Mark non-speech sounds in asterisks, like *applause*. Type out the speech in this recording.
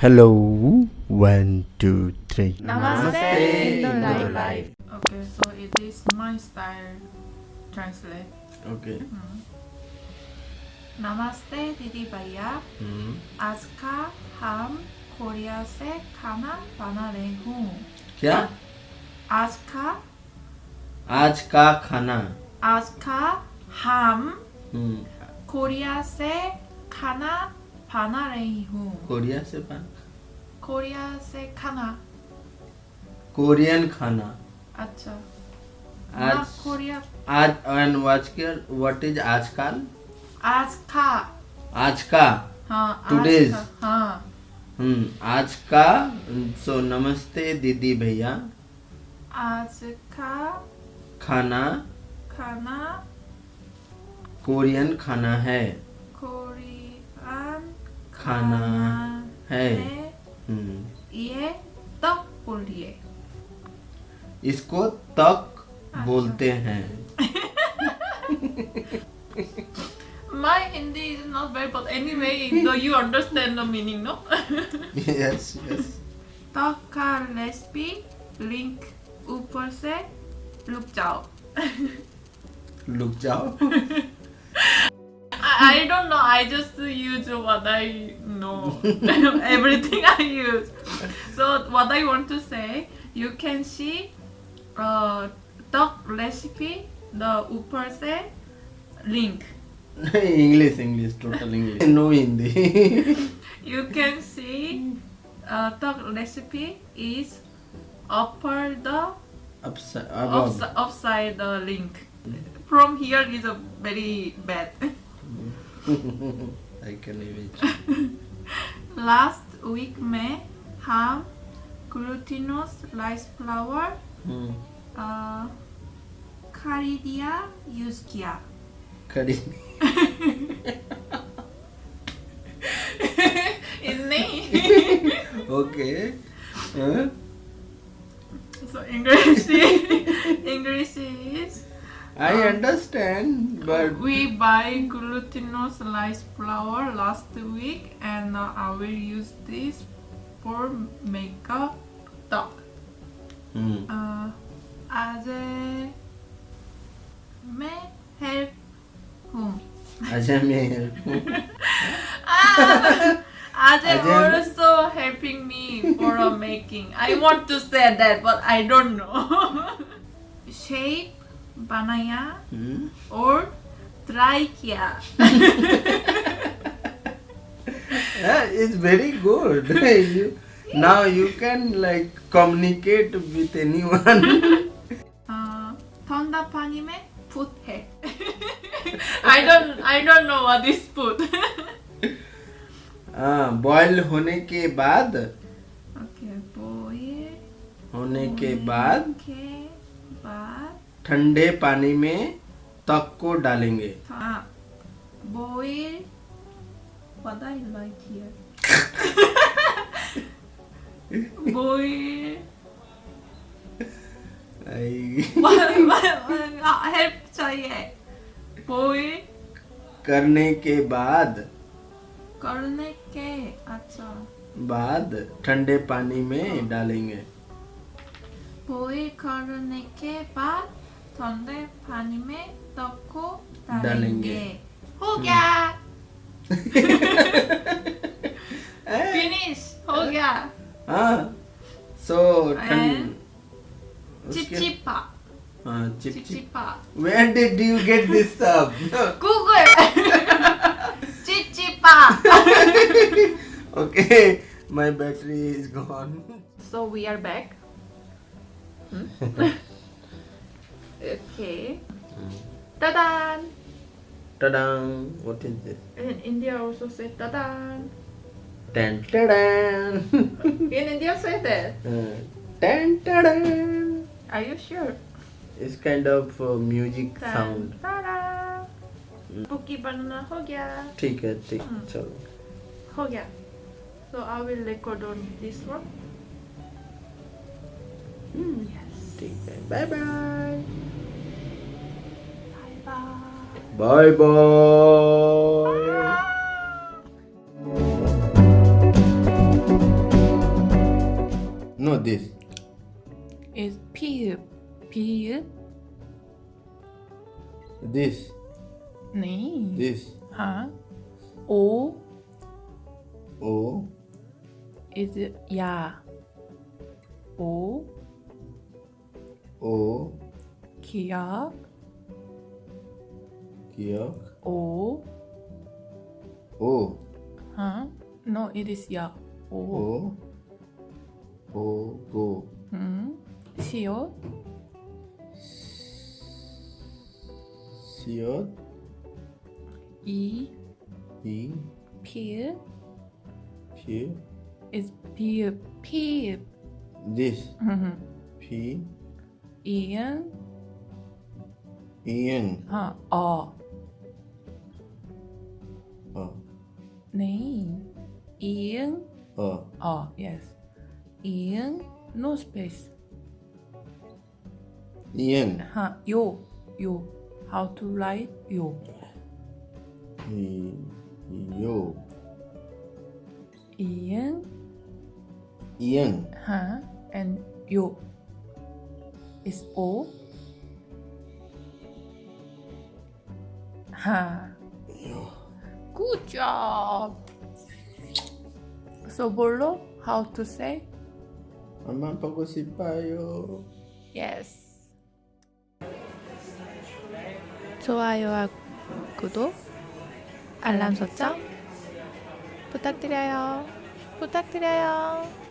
Hello, one, two, three. Namaste, Namaste, life. Okay, so it is my style translate. Okay. नमस्ते दीदी भैया Hmm. आज का हम कोरिया से खाना बना रहे हूँ क्या आज का आज का खाना आज का हम हम्म, कोरिया से खाना बना रही हूँ कोरिया से बन कोरिया से खाना कोरियन खाना अच्छा आज कोरिया आज एंड व्हाट व्हाट इज़ आजकल आज का आज का हाँ का हाँ हम्म आज का सो नमस्ते दीदी भैया आज का खाना खाना कोरियन खाना है खाना है है हम्म, ये तक बोलिए इसको तक बोलते हैं My Hindi is not very but anyway though you understand the meaning no yes yes तक का रेसिपी लिंक ऊपर से रुक जाओ लुक जाओ I, don't know. I just use what I know. *laughs* Everything I use. So what I want to say, you can see uh, tteok recipe, the uperse link. *laughs* English, English, total English. *laughs* no Hindi. you can see uh, tteok recipe is upper the upside, upside the link. From here is a very bad. I can imagine. Last week may have glutinous rice flour, mm. uh, caridia yuskia. Caridia. *laughs* His name. *laughs* okay. Huh? So English *laughs* English is I um, understand, but we buy glutinous sliced flour last week, and uh, I will use this for makeup dog. Mm. Uh, help whom? Ajay may help whom? *laughs* ah, Ajay, *laughs* also helping me for making. I want to say that, but I don't know. *laughs* Shape बनाया और try किया. it's very good you now you can like communicate with anyone Uh, ठंडा पानी में put है. I don't I don't know what is put. हाँ boil होने के बाद okay, boil होने के बाद के बाद ठंडे पानी में तक को डालेंगे। हाँ boil what I like here. boil help चाहिए। Boil करने के बाद? करने के अच्छा। बाद ठंडे पानी में डालेंगे। Boil करने के बाद donde panime 넣고 다른 게. 호야! *laughs* finish. 호야. ah so and chipchipa uh, chip, where did you get this stuff? *laughs* google *laughs* chipchipa okay my battery is gone. So we are back. hmm? okay. Tadan! Ta-dang! What is this? In India also say tadan. Tan ta-dan! *laughs* In India say that. Uh, Tan ta-dan! Are you sure? It's kind of uh, music sound. Tada! Cookie banana हो गया ठीक है ठीक Hmm. चलो हो गया So I will record on this one. Hmm. Yes. ठीक है bye bye Bye bye. Not this. It's piu. Piu. This. Nee. This. Huh? O. O. Is it Yeah. O. O. Kia. 기억. 오 O. 하. No, it is 야. 오. O. O. Go. 음. 시옷. 시옷. 이 이. 피읍 피. is 비읍. 피읍. This. 음. 피. 이응. 이응. 하. 어. Uh. name in Uh. oh yes in no space Ian. huh Yo yo. how to write yo? I- Yo. in Ian. huh and yo. is o huh Good job. So 뭘로? How to say? 엄마 보고 싶어요. Yes. 좋아요와 구독, 알람 설정 부탁드려요. 부탁드려요.